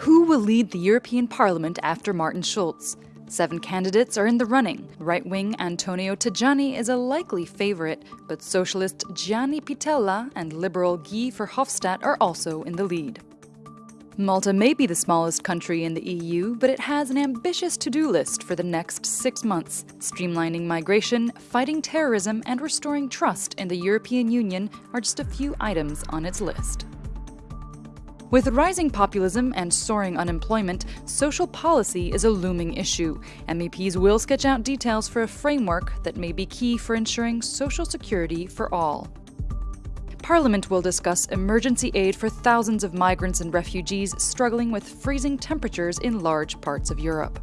Who will lead the European Parliament after Martin Schulz? Seven candidates are in the running. Right wing Antonio Tajani is a likely favorite, but socialist Gianni Pittella and liberal Guy Verhofstadt are also in the lead. Malta may be the smallest country in the EU, but it has an ambitious to do list for the next six months. Streamlining migration, fighting terrorism, and restoring trust in the European Union are just a few items on its list. With rising populism and soaring unemployment, social policy is a looming issue. MEPs will sketch out details for a framework that may be key for ensuring social security for all. Parliament will discuss emergency aid for thousands of migrants and refugees struggling with freezing temperatures in large parts of Europe.